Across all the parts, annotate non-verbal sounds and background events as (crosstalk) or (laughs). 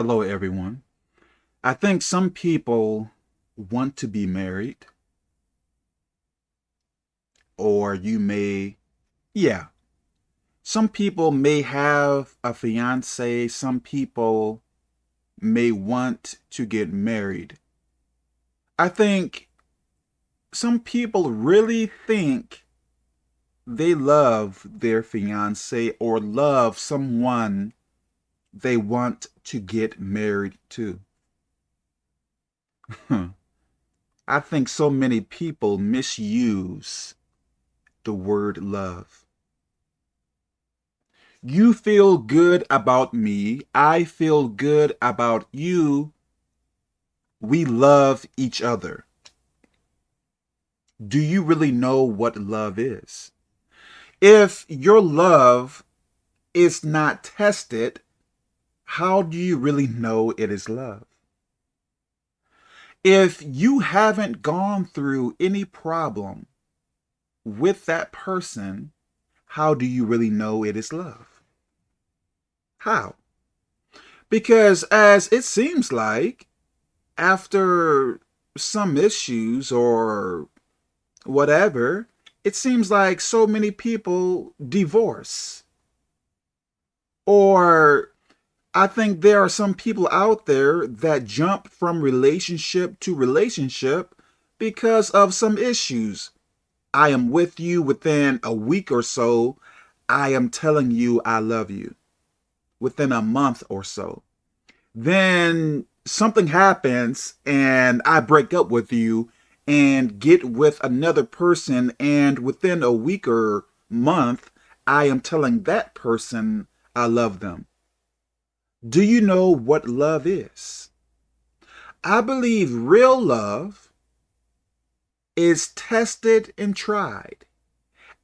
Hello, everyone. I think some people want to be married. Or you may, yeah. Some people may have a fiance. Some people may want to get married. I think some people really think they love their fiance or love someone they want to get married to. (laughs) I think so many people misuse the word love. You feel good about me. I feel good about you. We love each other. Do you really know what love is? If your love is not tested, how do you really know it is love? If you haven't gone through any problem with that person, how do you really know it is love? How? Because as it seems like, after some issues or whatever, it seems like so many people divorce. Or I think there are some people out there that jump from relationship to relationship because of some issues. I am with you within a week or so. I am telling you I love you within a month or so. Then something happens and I break up with you and get with another person and within a week or month, I am telling that person I love them. Do you know what love is? I believe real love is tested and tried.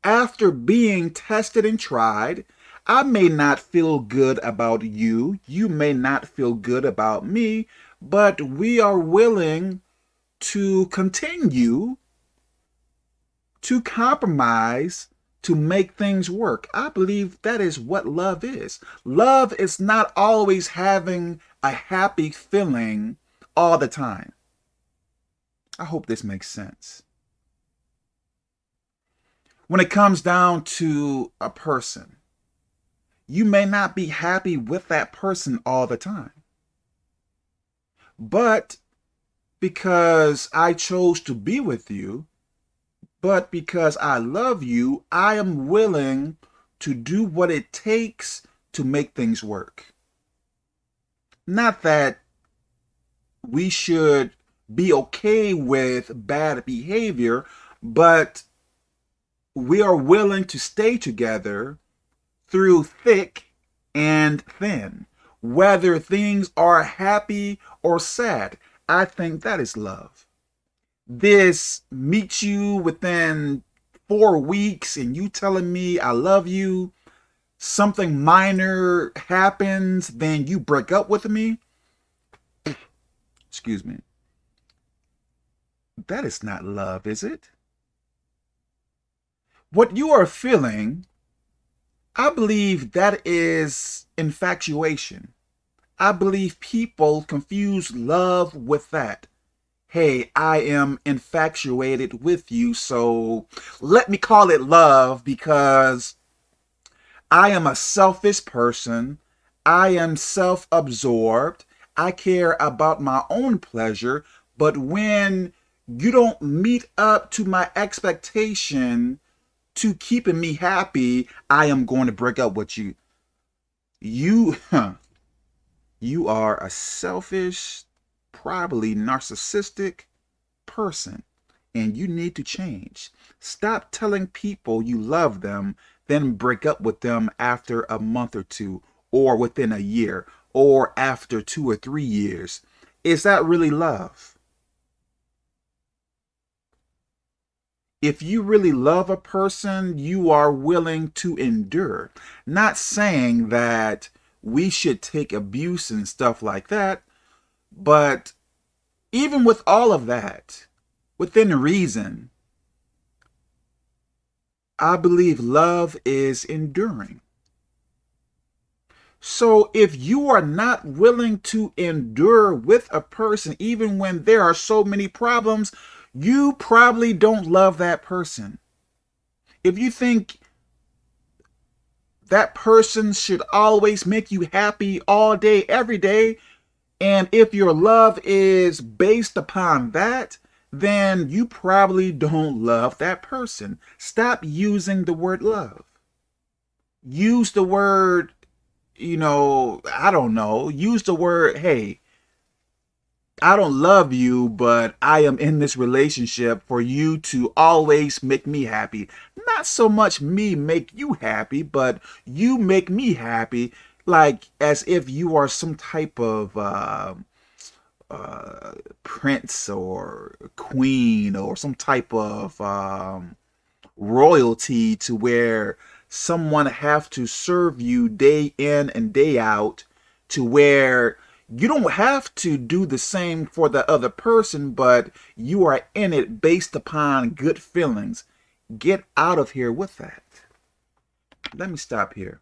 After being tested and tried, I may not feel good about you. You may not feel good about me, but we are willing to continue to compromise to make things work. I believe that is what love is. Love is not always having a happy feeling all the time. I hope this makes sense. When it comes down to a person, you may not be happy with that person all the time. But because I chose to be with you, but because I love you, I am willing to do what it takes to make things work. Not that we should be okay with bad behavior, but we are willing to stay together through thick and thin. Whether things are happy or sad, I think that is love this meets you within four weeks and you telling me I love you, something minor happens, then you break up with me, excuse me, that is not love, is it? What you are feeling, I believe that is infatuation. I believe people confuse love with that hey, I am infatuated with you, so let me call it love because I am a selfish person. I am self-absorbed. I care about my own pleasure, but when you don't meet up to my expectation to keeping me happy, I am going to break up with you. You, (laughs) you are a selfish, probably narcissistic person and you need to change. Stop telling people you love them, then break up with them after a month or two, or within a year, or after two or three years. Is that really love? If you really love a person, you are willing to endure. Not saying that we should take abuse and stuff like that, but even with all of that, within reason, I believe love is enduring. So if you are not willing to endure with a person, even when there are so many problems, you probably don't love that person. If you think that person should always make you happy all day, every day, and if your love is based upon that, then you probably don't love that person. Stop using the word love. Use the word you know, I don't know, use the word, hey, I don't love you, but I am in this relationship for you to always make me happy. Not so much me make you happy, but you make me happy, like as if you are some type of uh, uh, prince or queen or some type of um, royalty to where someone have to serve you day in and day out to where you don't have to do the same for the other person, but you are in it based upon good feelings. Get out of here with that. Let me stop here.